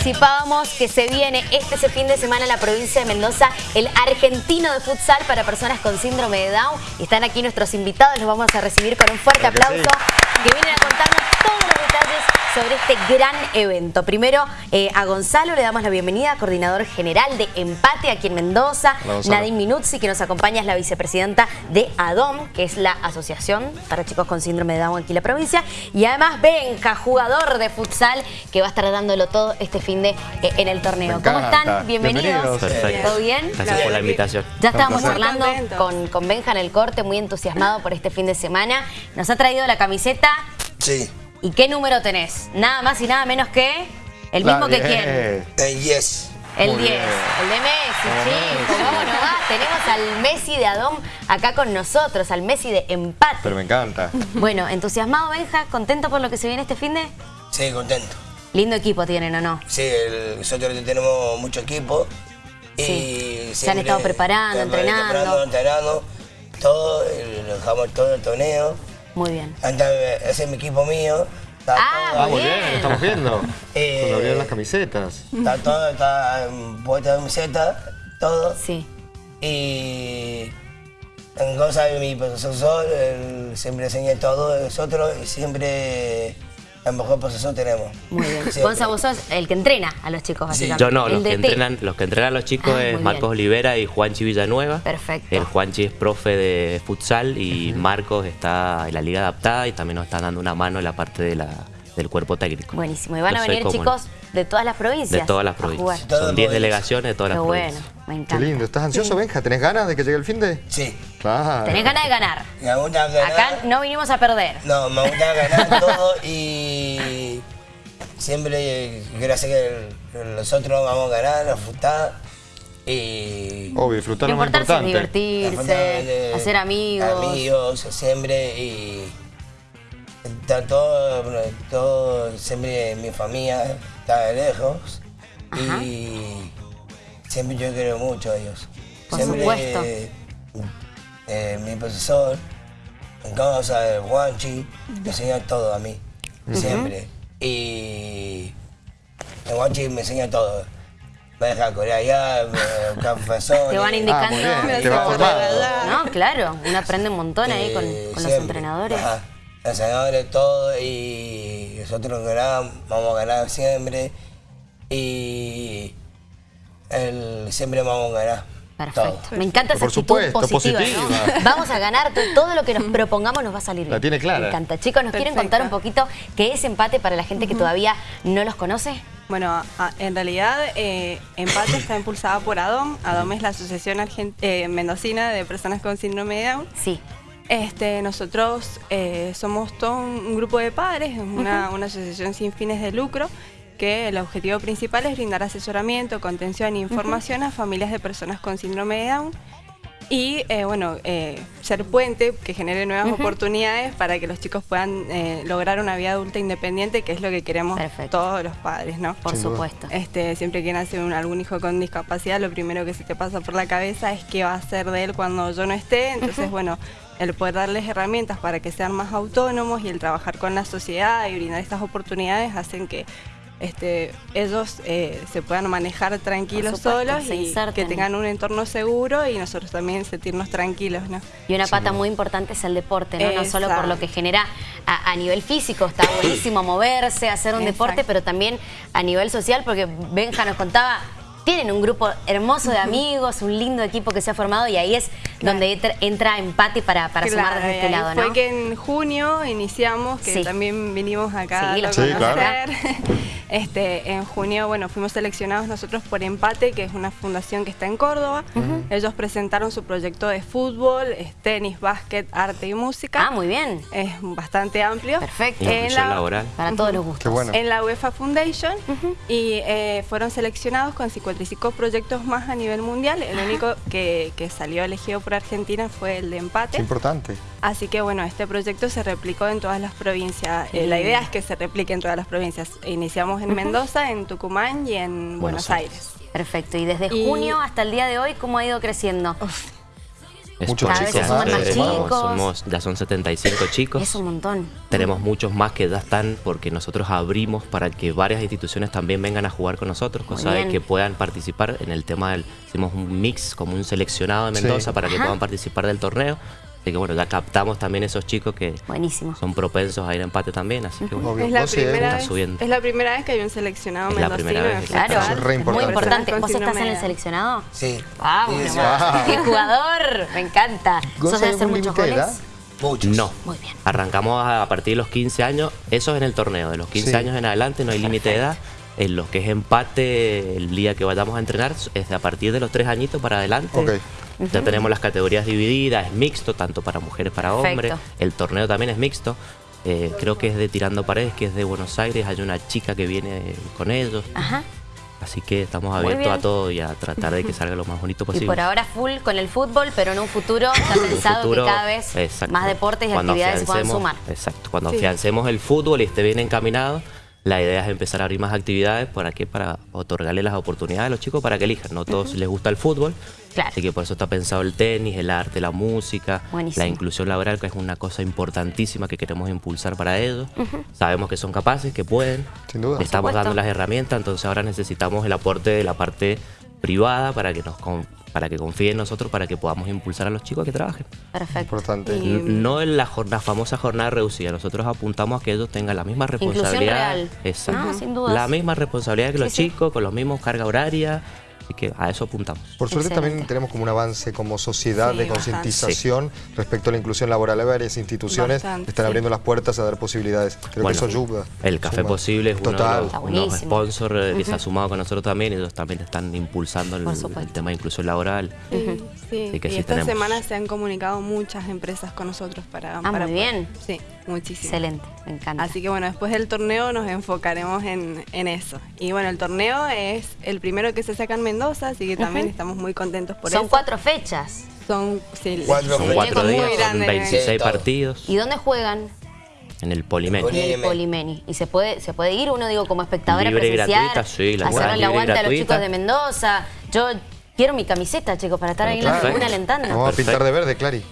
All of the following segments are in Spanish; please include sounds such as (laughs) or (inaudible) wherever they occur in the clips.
anticipábamos que se viene este ese fin de semana en la provincia de Mendoza el argentino de futsal para personas con síndrome de Down. Están aquí nuestros invitados, los vamos a recibir con un fuerte aplauso que vienen a contarnos todos los detalles sobre este gran evento. Primero eh, a Gonzalo le damos la bienvenida, coordinador general de Empate aquí en Mendoza. Nadine Minuzzi, que nos acompaña, es la vicepresidenta de ADOM, que es la Asociación para Chicos con Síndrome de Down aquí en la provincia. Y además Benja, jugador de futsal, que va a estar dándolo todo este fin de eh, en el torneo. ¿Cómo están? Bienvenidos. Perfecto. ¿Todo bien? Gracias por la invitación. Ya estábamos hablando con, con Benja en el corte, muy entusiasmado por este fin de semana. Nos ha traído la camiseta. Sí. ¿Y qué número tenés? Nada más y nada menos que el mismo que quién. El yes. El 10, el de Messi, chicos, ¿cómo no va? Tenemos al Messi de Adón acá con nosotros, al Messi de empate. Pero me encanta. Bueno, entusiasmado Benja, ¿contento por lo que se viene este fin de? Sí, contento. Lindo equipo tienen, ¿o no? Sí, el- nosotros tenemos mucho equipo. Y Sí. Se han estado preparando, entrenando. preparando, entrenando, todo, lo dejamos todo el torneo. Muy bien. Antes, ese es mi equipo mío. Está Ah, todo, muy Bien. bien, lo estamos viendo. Eh, Cuando abrieron las camisetas. está todo, está en puesta de camiseta, todo. Sí. Y en cosas de mi profesor, él siempre enseña todo nosotros y siempre el mejor profesor tenemos. Muy bien. Siempre. Gonza, vos sos el que entrena a los chicos, básicamente. Yo no, El los que, entrenan, los que entrenan a los chicos Ah, es bien. Marcos Olivera y Juanchi Villanueva. Perfecto. El Juanchi es profe de futsal y Marcos está en la liga adaptada y también nos están dando una mano en la parte de la, del cuerpo técnico. Buenísimo. Y van Yo a venir chicos de todas las provincias. de todas las provincias. Son 10 provincias. delegaciones de todas Qué las bueno, provincias. me Qué encanta. lindo. ¿Estás ansioso, Benja? ¿Tenés ganas de que llegue el fin de? Sí. Claro. Tenés ganas de ganar. Me gusta ganar. Acá no vinimos a perder. No, me gusta ganar (laughs) todo y siempre quiero hacer que nosotros vamos a ganar, a disfrutar y Obvio, disfrutar Lo lo más importante divertirse, hacer amigos. Amigos, siempre y está todo, todo siempre mi familia está de lejos Ajá. y siempre yo quiero mucho a ellos. Por siempre, supuesto. eh, mi profesor, en casa, el guanchi, me enseña todo a mí, siempre. Y el guanchi me enseña todo. Me deja correr allá, me busca profesores. Te van indicando. Ah, bien, te va formando. No, claro, uno aprende un montón ahí con, Eh, con los siempre. entrenadores. Ajá. Los entrenadores, todo, y nosotros ganamos, vamos a ganar siempre. Y el, siempre vamos a ganar. Perfecto. todo. Me encanta esa Por actitud supuesto, positiva. Vamos a ganar, to- todo lo que nos (laughs) propongamos nos va a salir bien. La tiene clara. Me encanta. Chicos, ¿nos quieren contar un poquito qué es empate para la gente que todavía no los conoce? Bueno, en realidad eh, Empate está impulsada por ADOM. ADOM es la Asociación Argen- eh, Mendocina de Personas con Síndrome de Down. Sí. Este, nosotros eh, somos todo un, un grupo de padres, es una, una asociación sin fines de lucro, que el objetivo principal es brindar asesoramiento, contención e información a familias de personas con síndrome de Down y, eh, bueno, eh, ser puente que genere nuevas oportunidades para que los chicos puedan eh, lograr una vida adulta independiente, que es lo que queremos Perfecto. todos los padres, ¿no? Por Sin duda. supuesto. Este, siempre que nace un- algún hijo con discapacidad, lo primero que se te pasa por la cabeza es qué va a hacer de él cuando yo no esté. Entonces, bueno, el poder darles herramientas para que sean más autónomos y el trabajar con la sociedad y brindar estas oportunidades hacen que este, ellos eh, se puedan manejar tranquilos supuesto, solos y inserten. que tengan un entorno seguro y nosotros también sentirnos tranquilos, ¿no? Y una pata muy importante es el deporte, ¿no? No solo por lo que genera a, a nivel físico, está buenísimo moverse, hacer un deporte, pero también a nivel social, porque Benja nos contaba, tienen un grupo hermoso de amigos, un lindo equipo que se ha formado y ahí es donde entra, entra empate para, para sumar Claro, desde este lado, Fue ¿no? que en junio iniciamos, que Sí. también vinimos acá Sí, a Sí, claro. (laughs) Este, en junio, bueno, fuimos seleccionados nosotros por Empate, que es una fundación que está en Córdoba. Ellos presentaron su proyecto de fútbol, es tenis, básquet, arte y música. Ah, muy bien. Es bastante amplio. Perfecto. En la- laboral. Para todos los gustos. Qué bueno. en la UEFA Foundation y eh, fueron seleccionados con 55 proyectos más a nivel mundial. El único que, que salió elegido por Argentina fue el de Es empate. importante. Así que bueno, este proyecto se replicó en todas las provincias. Eh, la lindo. idea es que se replique en todas las provincias. Iniciamos en Mendoza, en Tucumán y en Buenos, Buenos Aires. Perfecto. Y desde Y- junio hasta el día de hoy, ¿cómo ha ido creciendo? Es Muchos Cada chicos se suman más somos- chicos. somos- ya son 75 chicos. Es un montón. Tenemos muchos más que ya están porque nosotros abrimos para que varias instituciones también vengan a jugar con nosotros, cosa de que puedan participar en el tema del, hicimos un mix como un seleccionado de Sí. Mendoza para que Ajá. puedan participar del torneo. Así que bueno, ya captamos también esos chicos que Buenísimo. son propensos a ir a empate también, así que bueno. Es la, primera vez, subiendo. es la primera vez que hay un seleccionado Es la primera vez, Claro, Eso es re es muy importante. importante. ¿Vos estás en el seleccionado? Sí. Vamos, Sí, sí. (laughs) ¡Qué jugador! Me encanta. ¿Sos de ¿hay hacer muchos goles? edad? Muchos. no. Muy bien. Arrancamos a, partir de los 15 años, eso es en el torneo, de los 15 Sí. años en adelante no hay límite de edad. En lo que es empate, el día que vayamos a entrenar es de a partir de los 3 añitos para adelante. Ya tenemos las categorías divididas, es mixto, tanto para mujeres para hombres. El torneo también es mixto. Eh, creo que es de Tirando Paredes, que es de Buenos Aires. Hay una chica que viene con ellos. Ajá. Así que estamos abiertos a todo y a tratar de que salga lo más bonito Y posible. por ahora full con el fútbol, pero en un futuro (coughs) está pensado futuro, que cada vez exacto. más deportes y actividades se puedan sumar. Exacto. Cuando Sí. afiancemos el fútbol y esté bien encaminado, la idea es empezar a abrir más actividades. ¿Para qué? Para otorgarle las oportunidades a los chicos para que elijan. No todos les gusta el fútbol. Claro. Así que por eso está pensado el tenis, el arte, la música, Buenísimo. la inclusión laboral, que es una cosa importantísima que queremos impulsar para ellos. Sabemos que son capaces, que pueden. Sin duda. Estamos dando las herramientas, entonces ahora necesitamos el aporte de la parte privada para que nos para que confíen en nosotros, para que podamos impulsar a los chicos a que trabajen. Perfecto. Importante. Y- N- No en la, jornada, famosa jornada reducida. Nosotros apuntamos a que ellos tengan la misma responsabilidad. real. Exacto. Ah, sin dudas. La misma responsabilidad que los Sí, sí. chicos, con los mismos carga horaria. Así que a eso apuntamos. Por suerte Excelente. también tenemos como un avance como sociedad Sí, de concientización respecto a la inclusión laboral. Hay varias instituciones Bastante, están sí. abriendo las puertas a dar posibilidades. Creo Bueno, que eso ayuda. El Café suma. Posible es uno Total. de los sponsors eh, que se ha sumado con nosotros también. Ellos también están impulsando el, tema de inclusión laboral. Sí, sí. Así que y sí esta tenemos. semana se han comunicado muchas empresas con nosotros para... Ah, para muy poder- bien. Sí, muchísimo. Excelente, me encanta. Así que bueno, después del torneo nos enfocaremos en, en eso. Y bueno, el torneo es el primero que se saca en Mendoza, así que también estamos muy contentos por Son eso. cuatro fechas. Son sí, Cuatro Son Muy cuatro muy días, son grande, 26 Sí, todo. partidos ¿Y dónde juegan? en el Polimen. Poli- En el Polimeni. Polimeni. ¿Y se puede, se puede ir uno, digo, como espectadora Libre y presenciar? gratuita, sí, la libre y aguante a los chicos de Mendoza. Yo quiero mi camiseta, chicos, para estar ahí en la tribuna alentando. Vamos a pintar de verde, Clary.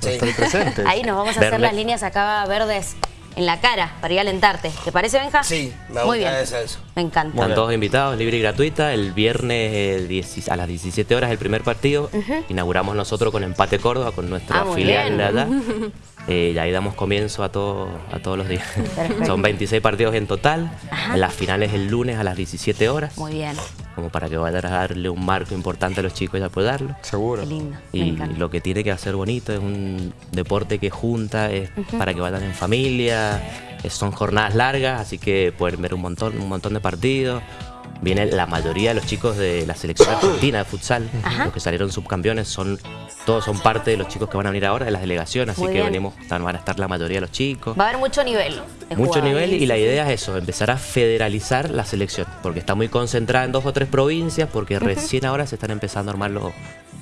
Sí. Estar presentes. Ahí nos vamos a hacer las líneas acá verdes en la cara para ir a alentarte. ¿Te parece, Benja? Sí, me Muy bien. gusta eso. Me encanta. Están todos invitados, libre y gratuita. El viernes eh, 10 a las 17 horas el primer partido. Inauguramos nosotros con Empate Córdoba, con nuestra Ah, filial de allá. (laughs) Eh, y ahí damos comienzo a, todo, a todos los días. Perfecto. Son 26 partidos en total. Ajá. Las finales el lunes a las 17 horas. Muy bien. Como para que vayan a darle un marco importante a los chicos y apoyarlos. Seguro. Qué lindo. Y lo que tiene que hacer bonito es un deporte que junta, es para que vayan en familia, son jornadas largas, así que pueden ver un montón, un montón de partidos. Viene la mayoría de los chicos de la selección argentina de futsal, los que salieron subcampeones, son todos son parte de los chicos que van a venir ahora de las delegaciones, así Muy que bien. venimos, van a estar la mayoría de los chicos. Va a haber mucho nivel. Mucho nivel y la idea es eso, empezar a federalizar la selección, porque está muy concentrada en dos o tres provincias, porque recién ahora se están empezando a armar los,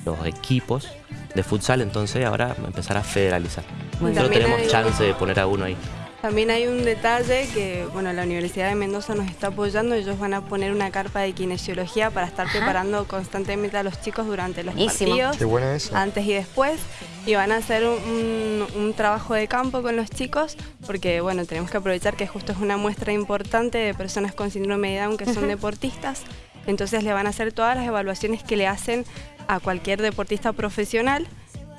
los equipos de futsal, entonces ahora empezar a federalizar. Muy Nosotros tenemos hay- chance de poner a uno ahí. También hay un detalle que, bueno, la Universidad de Mendoza nos está apoyando. Ellos van a poner una carpa de kinesiología para estar preparando constantemente a los chicos durante los Buenísimo. partidos. Qué bueno eso. Antes y después. Y van a hacer un, un- un trabajo de campo con los chicos, porque, bueno, tenemos que aprovechar que justo es una muestra importante de personas con síndrome de Down que son deportistas. Entonces le van a hacer todas las evaluaciones que le hacen a cualquier deportista profesional.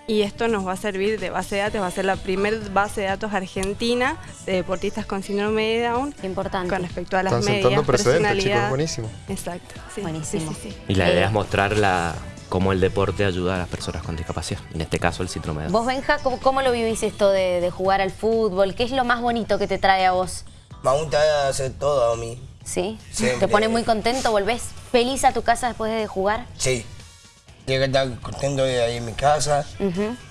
Y esto nos va a servir de base de datos, va a ser la primer base de datos argentina de deportistas con síndrome de Down importante. con respecto a las Están medidas, sentando precedentes, chicos. personalidad. Buenísimo. Exacto. sí, Buenísimo. sí, sí, sí. Y la idea es mostrar la, cómo el deporte ayuda a las personas con discapacidad, en este caso el síndrome de Down. Vos, Benja, ¿cómo, cómo lo vivís esto de, de jugar al fútbol? ¿Qué es lo más bonito que te trae a vos? Me gusta hacer todo a mí. ¿Sí? Siempre. ¿Te pone muy contento? ¿Volvés feliz a tu casa después de jugar? Sí. Tengo que estar contento de ahí en mi casa.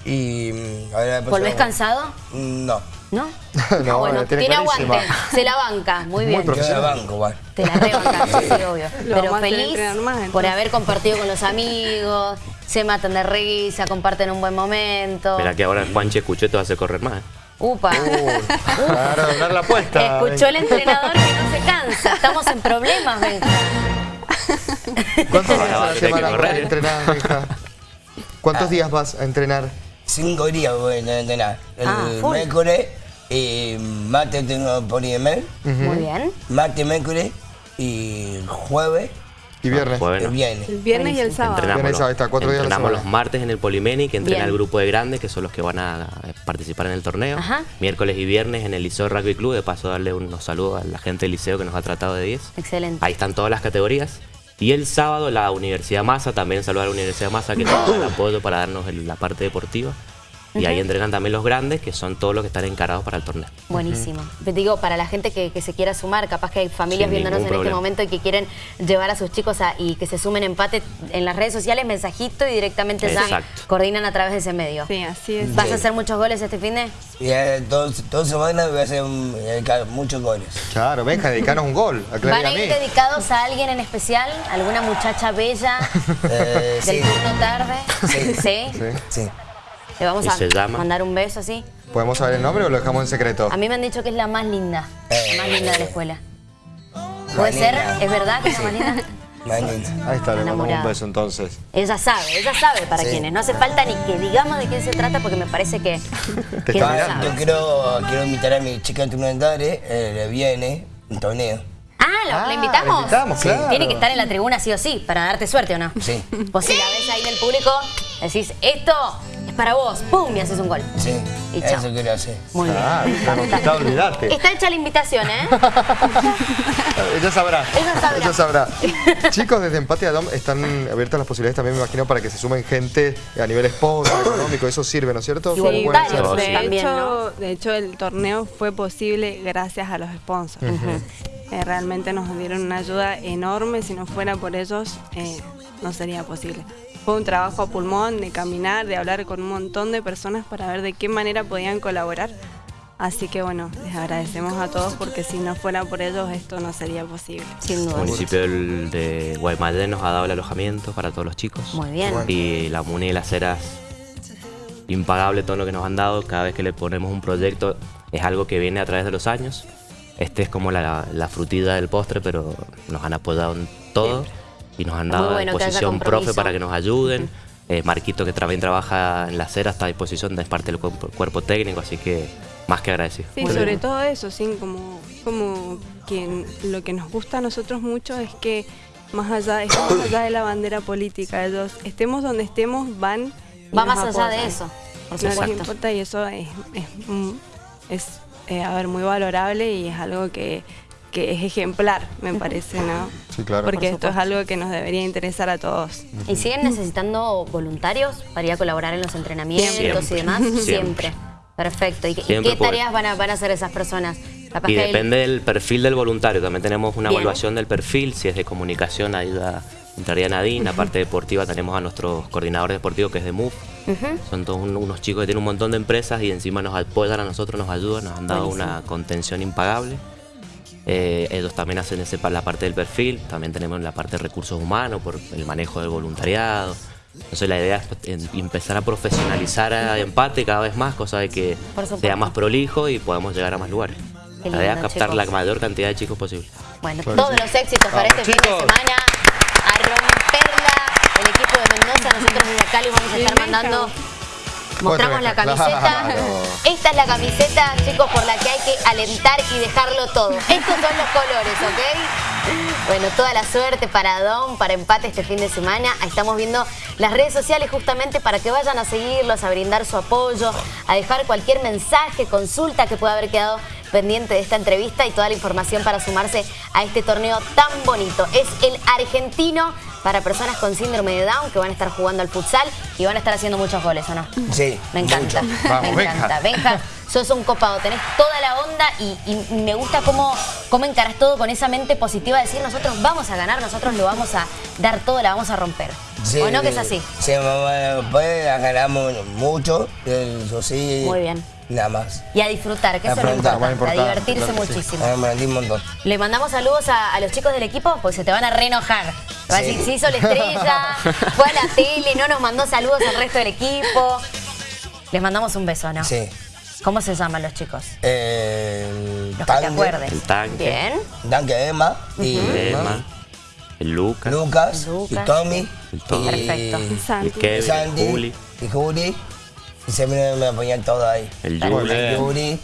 Y mm, ahora después ¿Volvés cansado? No. ¿No? (laughs) No, Ah, bueno, tiene tiene aguante, se la banca, muy Muy bien. Yo la Profesional. banco, igual. Te la rebancan, sí, (laughs) sí, obvio. Lo Pero a feliz más, por haber compartido con los amigos, se matan de risa, comparten un buen momento. Mira que ahora Juanche escuchó y te va a hacer correr más. ¿eh? Upa. Claro, doblar la (laughs) apuesta. Escuchó el entrenador que no se cansa. Estamos en problemas, Benja. (laughs) ¿Cuántos días Ahora a vas la a tener que semana correr, para ¿eh? entrenar, hija? ¿Cuántos días vas a entrenar? Cinco días voy a entrenar. El Ah, miércoles y martes tengo polimer. Muy bien. Martes, miércoles y jueves Y viernes. Jueves y no. viernes. El viernes y el sábado. Entrenamos, Viernes, los, sábado, está, cuatro días entrenamos los martes en el Polimeni, que entrena Bien. el grupo de grandes, que son los que van a eh, participar en el torneo. Ajá. Miércoles y viernes en el Liceo Rugby Club. De paso, darle unos saludos a la gente del liceo que nos ha tratado de 10. Excelente. Ahí están todas las categorías. Y el sábado la Universidad Massa, también saludar a la Universidad Massa que nos da el apoyo para darnos la parte deportiva. Y ahí entrenan también los grandes, que son todos los que están encarados para el torneo. Buenísimo. Te digo, para la gente que, que se quiera sumar, capaz que hay familias Sin viéndonos en este momento y que quieren llevar a sus chicos a- y que se sumen empate en las redes sociales, mensajito y directamente ya Exacto. coordinan a través de ese medio. Sí, así es. ¿Vas a hacer muchos goles este fin de? Y eh, dos, dos semanas voy a hacer un- eh, muchos goles. Claro, venga, dedicanos un gol. ¿Van a ir dedicados a alguien en especial? ¿Alguna muchacha bella (laughs) Eh, del sí, turno tarde? Sí. ¿Sí? Sí. ¿Le vamos Y a se llama. mandar un beso así? ¿Podemos saber el nombre o lo dejamos en secreto? A mí me han dicho que es la más linda, la más linda de la escuela. ¿Puede ser? ¿Es verdad que es la más linda? Manita. Ahí está, le mandamos un beso entonces. Ella sabe, ella sabe para Sí. quiénes. No hace falta ni que digamos de quién se trata porque me parece que, Te que está. Yo quiero, quiero invitar a mi chica turmentare, eh, le viene un torneo. Ah, ¿la, Ah, la invitamos? la invitamos, Sí. claro. Tiene que estar en la tribuna sí o sí, para darte suerte o no. Sí. Vos si la ves ahí en el público, decís, esto es para vos, ¡pum! y haces un gol. Sí, Y chao. eso quiero hacer. Muy Ah, bien. está conquistado, olvidate. Está hecha la invitación, ¿eh? (laughs) Ella sabrá. Ella sabrá. Ella sabrá. Chicos, desde Empate a Dom están abiertas las posibilidades también, me imagino, para que se sumen gente a nivel sponsor, (coughs) económico. Eso sirve, ¿no es cierto? Voluntarios, Sí. de, también, hecho, ¿no? de hecho, el torneo fue posible gracias a los sponsors. Eh, realmente nos dieron una ayuda enorme. Si no fuera por ellos, eh, no sería posible. Fue un trabajo a pulmón de caminar, de hablar con un montón de personas para ver de qué manera podían colaborar. Así que bueno, les agradecemos a todos porque si no fuera por ellos esto no sería posible. Sin El duda. municipio del- de Guaymallén nos ha dado el alojamiento para todos los chicos. Muy bien. Y la MUNI y las Heras, impagable todo lo que nos han dado. Cada vez que le ponemos un proyecto es algo que viene a través de los años. Este es como la, la frutilla del postre, pero nos han apoyado en todo y nos han dado a bueno haya disposición profe para que nos ayuden. Eh, Marquito, que también trabaja en las Heras, está a disposición, es parte del cuerpo, cuerpo técnico, así que más que agradecido. Sí, Muy sobre bien. todo eso, sí, como, como que lo que nos gusta a nosotros mucho es que más allá, es (coughs) más allá de la bandera política, ellos estemos donde estemos, van. Va más allá de eso, por No les importa y eso es, es, es, eh, a ver, muy valorable y es algo que, que es ejemplar, me parece, ¿no? Sí, claro. Porque Por esto es algo que nos debería interesar a todos. ¿Y siguen necesitando voluntarios para ir a colaborar en los entrenamientos Siempre. y demás? Siempre. Perfecto. ¿Y, qué- y Siempre qué puede. tareas van a, van a hacer esas personas? Capaz Y depende del perfil del voluntario. También tenemos una Bien. evaluación del perfil. Si es de comunicación, ahí da- entraría Nadine. La parte deportiva tenemos a nuestros coordinadores deportivos, que es de MUF. Son todos un- unos chicos que tienen un montón de empresas y encima nos apoyan a nosotros, nos ayudan, nos han dado Buenísimo. una contención impagable. Eh, ellos también hacen ese, la parte del perfil. También tenemos la parte de recursos humanos por el manejo del voluntariado. Entonces la idea es pues, empezar a profesionalizar a empate cada vez más, cosa de que sea más prolijo y podamos llegar a más lugares. Qué la idea es captar chicos. la mayor cantidad de chicos posible. Bueno, todos sí. los éxitos para este fin de semana. A romperla el equipo de Mendoza. Nosotros desde les vamos a estar mandando. Mostramos la camiseta. claro. Esta es la camiseta, chicos, por la que hay que alentar y dejarlo todo. Estos son los colores, ¿ok? Bueno, toda la suerte para Don, para empate este fin de semana. Ahí estamos viendo las redes sociales justamente para que vayan a seguirlos, a brindar su apoyo, a dejar cualquier mensaje, consulta que pueda haber quedado pendiente de esta entrevista y toda la información para sumarse a este torneo tan bonito. Es el argentino para personas con síndrome de Down que van a estar jugando al futsal y van a estar haciendo muchos goles, ¿o no? Sí, Me encanta. (laughs) Vamos, me encanta. Benja, sos un copado, tenés toda la onda y, y me gusta cómo, cómo encarás todo con esa mente positiva de decir nosotros vamos a ganar, nosotros lo vamos a dar todo, la vamos a romper. Sí, ¿O no que es así? Sí, mamá, pues la ganamos mucho, eso sí. Muy bien. Nada más. Y a disfrutar, que A eso es lo a importante, divertirse claro sí. muchísimo. Me rendí un montón. Le mandamos saludos a, a los chicos del equipo, pues se te van a reenojar. Va a Sí. decir, se hizo la estrella, (laughs) fue a la tele, no nos mandó saludos al resto del equipo. Les mandamos un beso, ¿no? Sí. ¿Cómo se llaman los chicos? Eh, Los que te Tanque, acuerdes. El tanque. Bien. Danke Emma y Emma, el Lucas, Lucas, Lucas. y Tommy. el El todo. y, Perfecto. Y Santi. Kevin, Sandy, Juli, y Juli. Y se me, me apoyan todo ahí. el. Juli, El Yuri.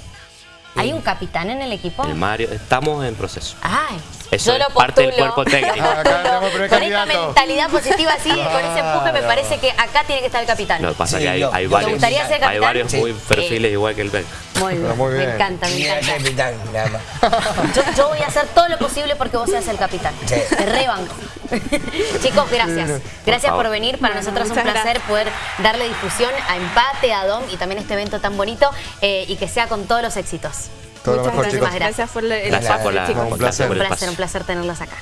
¿Hay un capitán en el equipo? el Mario. Estamos en proceso. Ay, Eso yo lo parte del cuerpo técnico. (laughs) Con esta mentalidad positiva así, con ese empuje, me parece que acá tiene que estar el capitán. Que pasa Sí, que hay, hay varios, ¿Te gustaría ser hay capitán? varios Sí. muy perfiles igual que el Ben. Muy bien, muy me bien. encanta, me encanta. capitán, nada más. Yo, yo voy a hacer todo lo posible porque vos seas el capitán. Sí. Te rebanco. (laughs) Chicos, gracias. Gracias por venir. Para nosotros es un placer poder darle difusión a Empate, a Dom y también este evento tan bonito eh, y que sea con todos los éxitos. Todo lo Muchas mejor, gracias. chicos. Gracias. Por el Gracias por, la, chicos. Un gracias por Un el placer, un placer tenerlos acá.